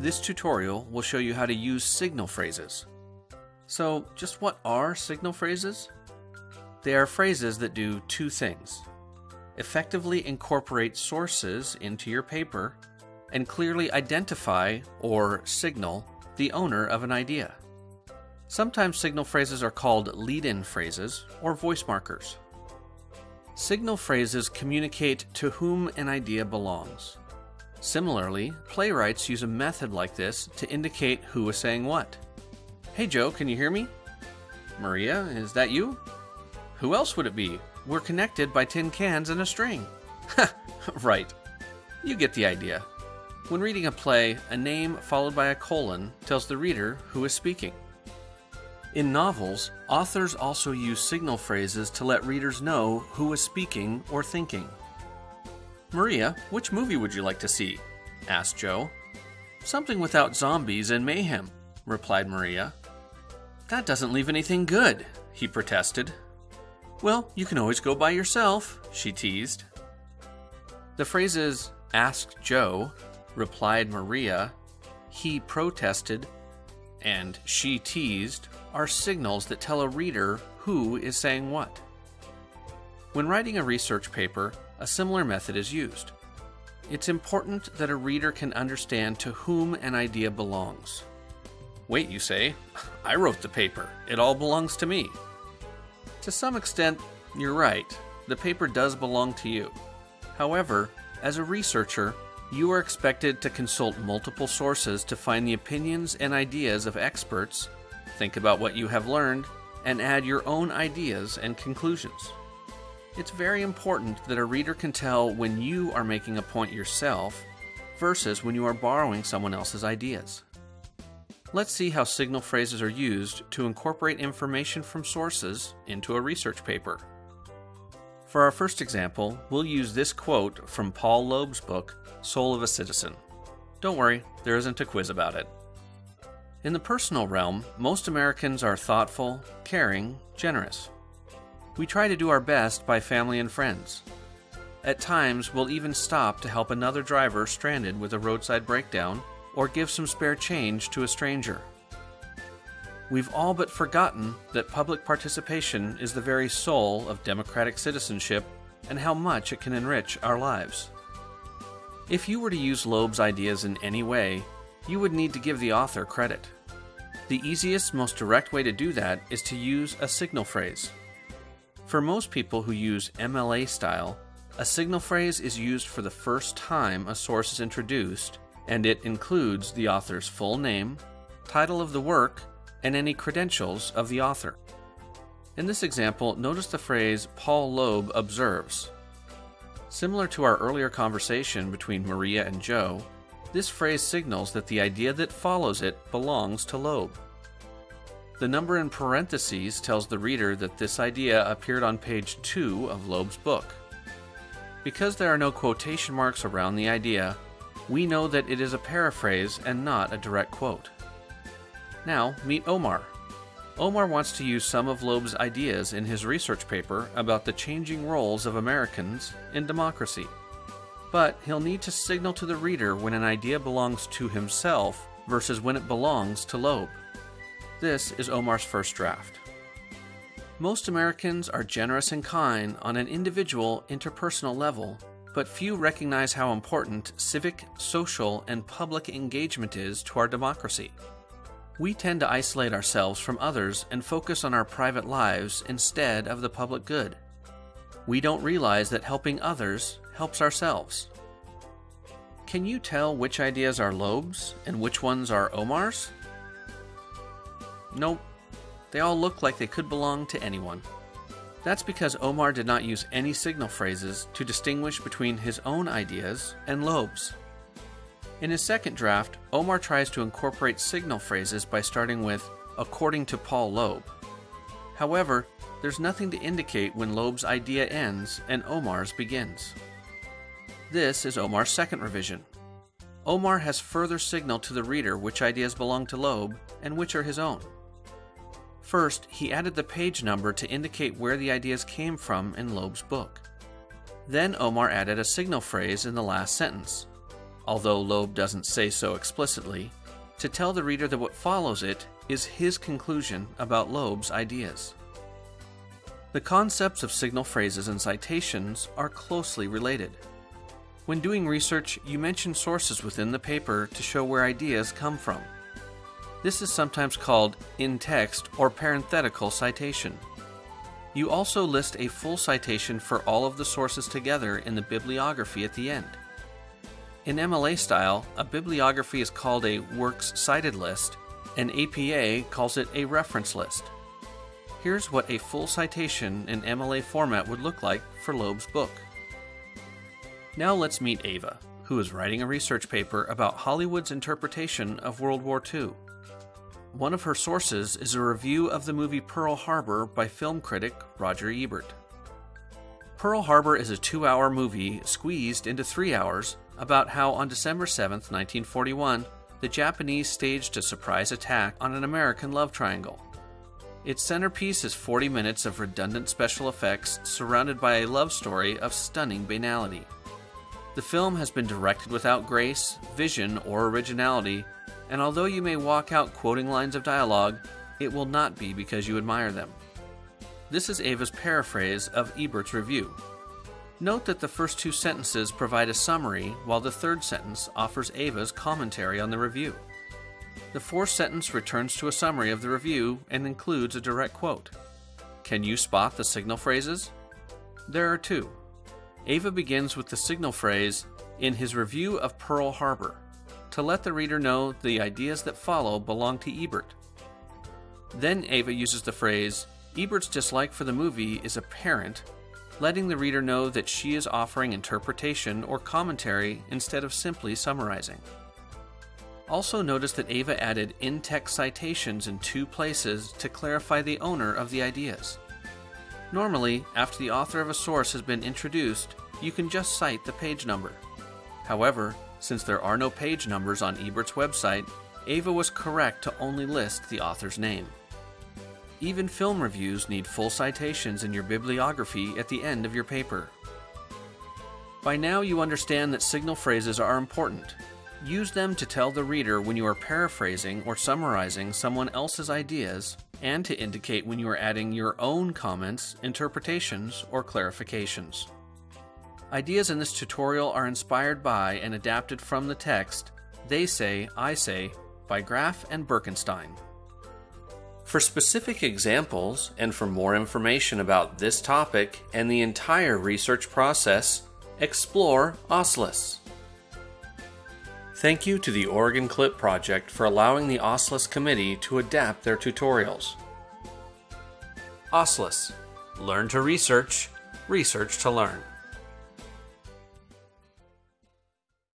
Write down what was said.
This tutorial will show you how to use signal phrases. So, just what are signal phrases? They are phrases that do two things effectively incorporate sources into your paper and clearly identify or signal the owner of an idea. Sometimes signal phrases are called lead in phrases or voice markers. Signal phrases communicate to whom an idea belongs. Similarly, playwrights use a method like this to indicate who is saying what. Hey Joe, can you hear me? Maria, is that you? Who else would it be? We're connected by tin cans and a string. right. You get the idea. When reading a play, a name followed by a colon tells the reader who is speaking. In novels, authors also use signal phrases to let readers know who is speaking or thinking. Maria, which movie would you like to see? asked Joe. Something without zombies and mayhem, replied Maria. That doesn't leave anything good, he protested. Well, you can always go by yourself, she teased. The phrases asked Joe, replied Maria, he protested, and she teased are signals that tell a reader who is saying what. When writing a research paper, a similar method is used. It's important that a reader can understand to whom an idea belongs. Wait, you say, I wrote the paper. It all belongs to me. To some extent, you're right. The paper does belong to you. However, as a researcher, you are expected to consult multiple sources to find the opinions and ideas of experts, think about what you have learned, and add your own ideas and conclusions. It's very important that a reader can tell when you are making a point yourself versus when you are borrowing someone else's ideas. Let's see how signal phrases are used to incorporate information from sources into a research paper. For our first example, we'll use this quote from Paul Loeb's book, Soul of a Citizen. Don't worry, there isn't a quiz about it. In the personal realm, most Americans are thoughtful, caring, generous. We try to do our best by family and friends. At times, we'll even stop to help another driver stranded with a roadside breakdown or give some spare change to a stranger. We've all but forgotten that public participation is the very soul of democratic citizenship and how much it can enrich our lives. If you were to use Loeb's ideas in any way, you would need to give the author credit. The easiest, most direct way to do that is to use a signal phrase. For most people who use MLA style, a signal phrase is used for the first time a source is introduced, and it includes the author's full name, title of the work, and any credentials of the author. In this example, notice the phrase Paul Loeb observes. Similar to our earlier conversation between Maria and Joe, this phrase signals that the idea that follows it belongs to Loeb. The number in parentheses tells the reader that this idea appeared on page 2 of Loeb's book. Because there are no quotation marks around the idea, we know that it is a paraphrase and not a direct quote. Now, meet Omar. Omar wants to use some of Loeb's ideas in his research paper about the changing roles of Americans in democracy. But he'll need to signal to the reader when an idea belongs to himself versus when it belongs to Loeb. This is Omar's first draft. Most Americans are generous and kind on an individual, interpersonal level, but few recognize how important civic, social, and public engagement is to our democracy. We tend to isolate ourselves from others and focus on our private lives instead of the public good. We don't realize that helping others helps ourselves. Can you tell which ideas are Loeb's and which ones are Omar's? Nope. They all look like they could belong to anyone. That's because Omar did not use any signal phrases to distinguish between his own ideas and Loeb's. In his second draft, Omar tries to incorporate signal phrases by starting with, according to Paul Loeb. However, there's nothing to indicate when Loeb's idea ends and Omar's begins. This is Omar's second revision. Omar has further signaled to the reader which ideas belong to Loeb and which are his own. First, he added the page number to indicate where the ideas came from in Loeb's book. Then Omar added a signal phrase in the last sentence. although Loeb doesn't say so explicitly, to tell the reader that what follows it is his conclusion about Loeb's ideas. The concepts of signal phrases and citations are closely related. When doing research, you mention sources within the paper to show where ideas come from. This is sometimes called in-text or parenthetical citation. You also list a full citation for all of the sources together in the bibliography at the end. In MLA style, a bibliography is called a Works Cited list, and APA calls it a reference list. Here's what a full citation in MLA format would look like for Loeb's book. Now let's meet Ava, who is writing a research paper about Hollywood's interpretation of World War II. One of her sources is a review of the movie Pearl Harbor by film critic Roger Ebert. Pearl Harbor is a two hour movie squeezed into three hours about how on December 7, 1941, the Japanese staged a surprise attack on an American love triangle. Its centerpiece is 40 minutes of redundant special effects surrounded by a love story of stunning banality. The film has been directed without grace, vision, or originality, and although you may walk out quoting lines of dialogue, it will not be because you admire them. This is Ava's paraphrase of Ebert's review. Note that the first two sentences provide a summary, while the third sentence offers Ava's commentary on the review. The fourth sentence returns to a summary of the review and includes a direct quote. Can you spot the signal phrases? There are two. Ava begins with the signal phrase, in his review of Pearl Harbor, to let the reader know the ideas that follow belong to Ebert. Then Ava uses the phrase, Ebert's dislike for the movie is apparent, letting the reader know that she is offering interpretation or commentary instead of simply summarizing. Also notice that Ava added in-text citations in two places to clarify the owner of the ideas. Normally, after the author of a source has been introduced, you can just cite the page number. However, since there are no page numbers on Ebert's website, Ava was correct to only list the author's name. Even film reviews need full citations in your bibliography at the end of your paper. By now you understand that signal phrases are important, Use them to tell the reader when you are paraphrasing or summarizing someone else's ideas, and to indicate when you are adding your own comments, interpretations, or clarifications. Ideas in this tutorial are inspired by and adapted from the text They Say, I Say by Graff and Birkenstein. For specific examples and for more information about this topic and the entire research process, explore OSLIS. Thank you to the Oregon Clip Project for allowing the OSLIS committee to adapt their tutorials. OSLIS Learn to research, research to learn.